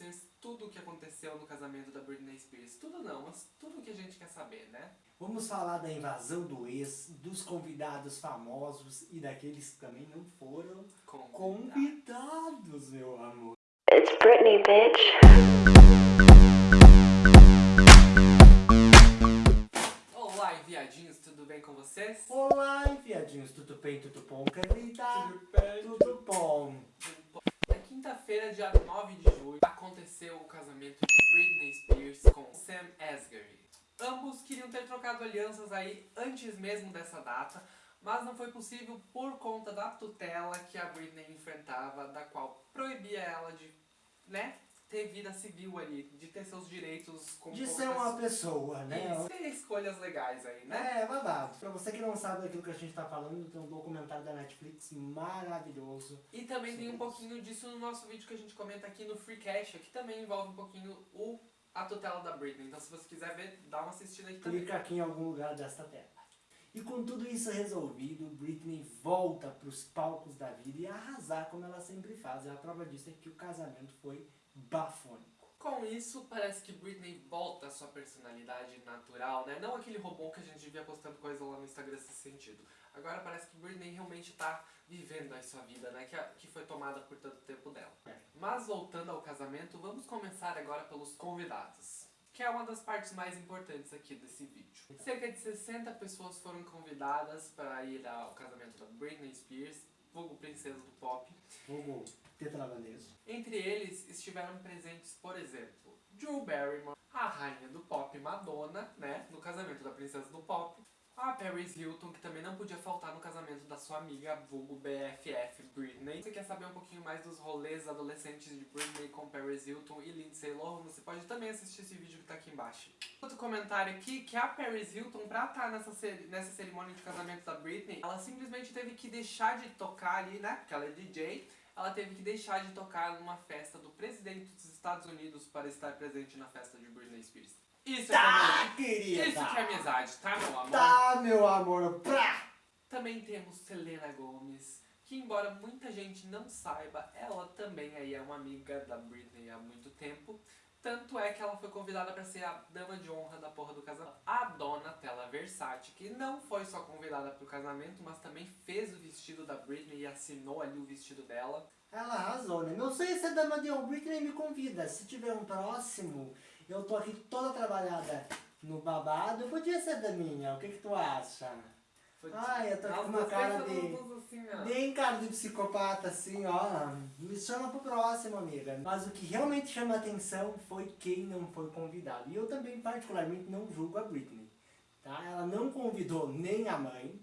vocês tudo o que aconteceu no casamento da Britney Spears. Tudo não, mas tudo o que a gente quer saber, né? Vamos falar da invasão do ex, dos convidados famosos e daqueles que também não foram Convidado. convidados, meu amor. It's Britney, bitch. Olá, enviadinhos, tudo bem com vocês? Olá, enfiadinhos, tudo bem, tudo bom, querida? bem? Tudo bom. Na dia 9 de julho, aconteceu o casamento de Britney Spears com Sam Asghari. Ambos queriam ter trocado alianças aí antes mesmo dessa data, mas não foi possível por conta da tutela que a Britney enfrentava, da qual proibia ela de, né, ter vida civil ali, de ter seus direitos como De ser uma pessoa. pessoa, né? Isso, ter escolhas legais aí, né? É, babado. Pra você que não sabe daquilo que a gente tá falando, tem um documentário da Netflix maravilhoso. E também tem um pouquinho disso no nosso vídeo que a gente comenta aqui no Free Cash, que também envolve um pouquinho o, a tutela da Britney. Então se você quiser ver, dá uma assistida aqui também. Clica aqui em algum lugar desta tela. E com tudo isso resolvido, Britney volta pros palcos da vida e arrasar como ela sempre faz. E a prova disso é que o casamento foi bafônico. Com isso, parece que Britney volta à sua personalidade natural, né? Não aquele robô que a gente via postando coisa lá no Instagram nesse sentido. Agora parece que Britney realmente tá vivendo aí sua vida, né? Que, a- que foi tomada por tanto tempo dela. É. Mas voltando ao casamento, vamos começar agora pelos convidados. Que é uma das partes mais importantes aqui desse vídeo. Cerca de 60 pessoas foram convidadas para ir ao casamento da Britney Spears, vulgo princesa do pop. Fogo tetralabanês. Entre eles estiveram presentes, por exemplo, Drew Barrymore, a rainha do pop Madonna, né, no casamento da princesa do pop, a Paris Hilton, que também não podia faltar no casamento da sua amiga vulgo BFF Britney. Você quer saber um pouquinho mais dos rolês adolescentes de Britney com Paris Hilton e Lindsay Lohan? Você pode também assistir esse vídeo que tá aqui embaixo. Outro comentário aqui, que a Paris Hilton, pra estar nessa, ceri- nessa cerimônia de casamento da Britney, ela simplesmente teve que deixar de tocar ali, né, porque ela é DJ, ela teve que deixar de tocar numa festa do presidente dos Estados Unidos para estar presente na festa de Britney Spears. Isso é Tá, amizade. querida! Isso que é amizade, tá, meu amor? Tá, meu amor! Pra! Também temos Selena Gomez, que embora muita gente não saiba, ela também aí é uma amiga da Britney há muito tempo. Tanto é que ela foi convidada para ser a dama de honra da porra do casamento. A Donatella Versace, que não foi só convidada pro casamento, mas também fez o vestido da Britney e assinou ali o vestido dela. Ela arrasou, né? Meu sonho é ser dama de honra. Britney me convida. Se tiver um próximo, eu tô aqui toda trabalhada no babado. Podia ser daminha. O que que tu acha? Foi Ai, eu tô Nós com uma cara de... assim. Bem cara de psicopata, assim, ó. Me chama pro próximo, amiga. Mas o que realmente chama atenção foi quem não foi convidado. E eu também, particularmente, não julgo a Britney. Tá? Ela não convidou nem a mãe,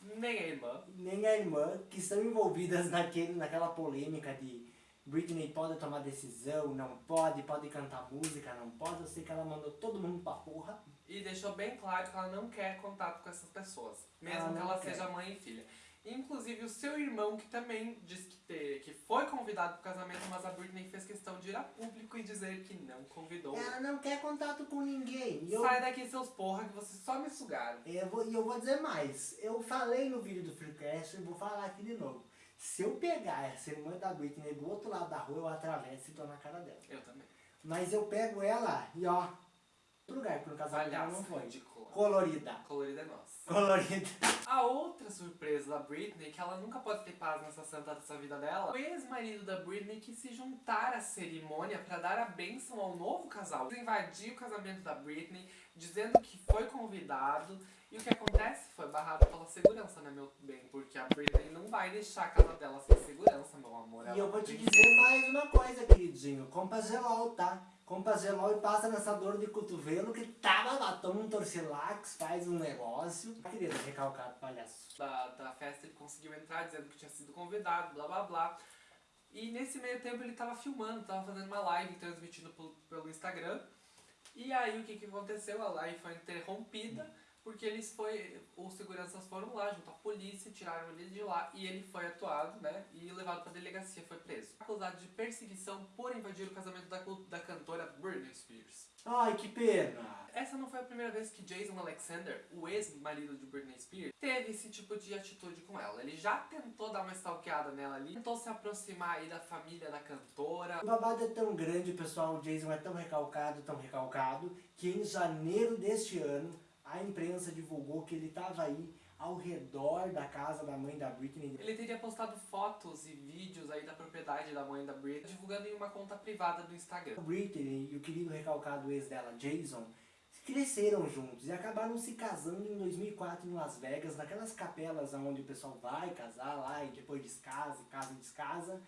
Nem a irmã. nem a irmã, que estão envolvidas naquele, naquela polêmica de Britney pode tomar decisão, não pode, pode cantar música, não pode. Eu sei que ela mandou todo mundo pra porra. E deixou bem claro que ela não quer contato com essas pessoas. Mesmo Ela que ela quer. seja mãe e filha. Inclusive o seu irmão, que também disse que, te- que foi convidado pro casamento, mas a Britney fez questão de ir a público e dizer que não convidou. Ela não quer contato com ninguém. E eu, Sai daqui, seus porra, que vocês só me sugaram. eu vou, e eu vou dizer mais. Eu falei no vídeo do Freecast e vou falar aqui de novo. Se eu pegar essa irmã da Britney do outro lado da rua, eu atravesso e tô na cara dela. Eu também. Mas eu pego ela e ó, outro lugar, porque no casamento ela não Palhaça, foi. ridícula. Colorida. Colorida é nossa. Colorida. A outra surpresa da Britney, que ela nunca pode ter paz nessa santa dessa vida dela, o ex-marido da Britney que se juntar à cerimônia pra dar a bênção ao novo casal. Invadiu o casamento da Britney, dizendo que foi convidado. E o que acontece? Foi barrado pela segurança, né, meu bem? Porque a Britney não vai deixar a casa dela sem segurança, meu amor. E Ela eu vou te dizer mais uma coisa, queridinho. Compra gelol, tá? Compra gelol e passa nessa dor de cotovelo que tava lá. Toma um torcilax, faz um negócio. Querida, recalcado, palhaço. da, da festa ele conseguiu entrar dizendo que tinha sido convidado, blá blá blá. E nesse meio tempo ele tava filmando, tava fazendo uma live transmitindo pelo, pelo Instagram. E aí o que, que aconteceu? A live foi interrompida porque eles foi, os seguranças foram lá junto à polícia, tiraram ele de lá e ele foi atuado, né, e levado pra delegacia, foi preso. Acusado de perseguição por invadir o casamento da, da. Ai, que pena. Essa não foi a primeira vez que Jason Alexander, o ex-marido de Britney Spears, teve esse tipo de atitude com ela. Ele já tentou dar uma stalkeada nela ali, tentou se aproximar aí da família da cantora. O babado é tão grande, pessoal, o Jason é tão recalcado, tão recalcado, que em janeiro deste ano, a imprensa divulgou que ele estava aí ao redor da casa da mãe da Britney. Ele teria postado fotos e vídeos aí da propriedade da mãe da Britney, divulgando em uma conta privada do Instagram. A Britney e o querido recalcado ex dela, Jason, cresceram juntos e acabaram se casando em 2004 em Las Vegas, naquelas capelas onde o pessoal vai casar lá e depois descasa, casa e descasa.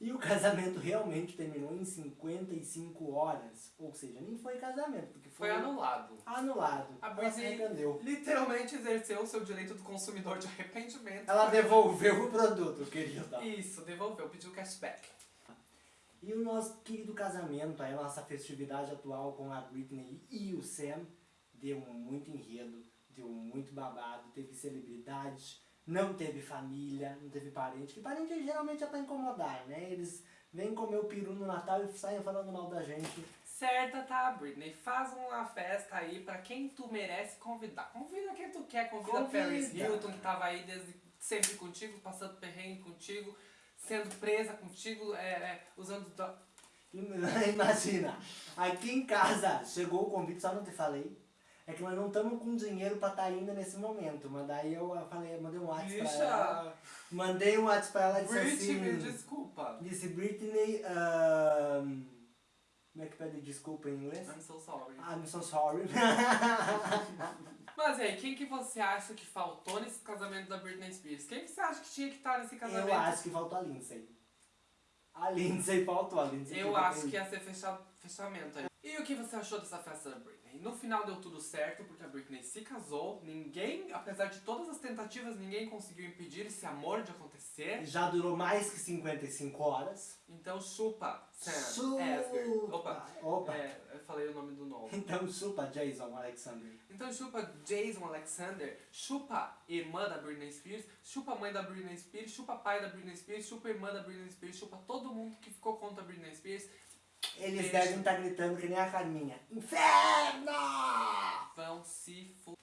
E o casamento realmente terminou em 55 horas. Ou seja, nem foi casamento, porque foi, Foi anulado. anulado. A se Britney arrependeu. literalmente exerceu o seu direito do consumidor de arrependimento. Ela devolveu o produto, querida. Isso, devolveu, pediu cashback. E o nosso querido casamento, a nossa festividade atual com a Britney e o Sam, deu muito enredo, deu muito babado, teve celebridade, não teve família, não teve parente, que parente geralmente é pra incomodar, né? Eles vêm comer o peru no Natal e saem falando mal da gente. Certa tá, Britney. Faz uma festa aí pra quem tu merece convidar. Convida quem tu quer, convida, Convida. Paris Hilton, que tava aí desde sempre contigo, passando perrengue contigo, sendo presa contigo, é, é, usando... Imagina, aqui em casa chegou o convite, só não te falei. É que nós não estamos com dinheiro pra estar indo nesse momento. Mas daí eu falei, mandei um WhatsApp pra ela. Mandei um WhatsApp pra ela e disse Britney, assim. desculpa. Disse Britney. como é que pede desculpa em inglês? I'm so sorry. I'm so sorry. Mas aí, quem que você acha que faltou nesse casamento da Britney Spears? Quem que você acha que tinha que estar nesse casamento? eu acho que faltou a Lindsay. A Lindsay faltou, a Lindsay. Eu acho que ia ser fecha- fechamento aí. E o que você achou dessa festa da Britney? No final deu tudo certo, porque a Britney se casou. Ninguém, apesar de todas as tentativas, ninguém conseguiu impedir esse amor de acontecer. Já durou mais que 55 horas. Então chupa, Sam Chupa! Opa, Opa. é, eu falei o nome do novo. Então chupa Jason Alexander. Então chupa Jason Alexander, chupa irmã da Britney Spears, chupa mãe da Britney Spears, chupa pai da Britney Spears, chupa irmã da Britney Spears, chupa todo mundo que ficou contra a Britney Spears. Eles Beijo. devem estar gritando que nem a Carminha. Inferno! Vão se fu...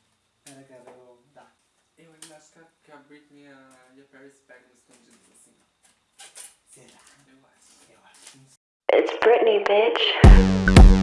Pera, cara, eu vou dar. Eu ainda acho que a, Britney e a, e a Paris pegam escondidos assim. Será? Eu acho. Eu acho. It's Britney, bitch.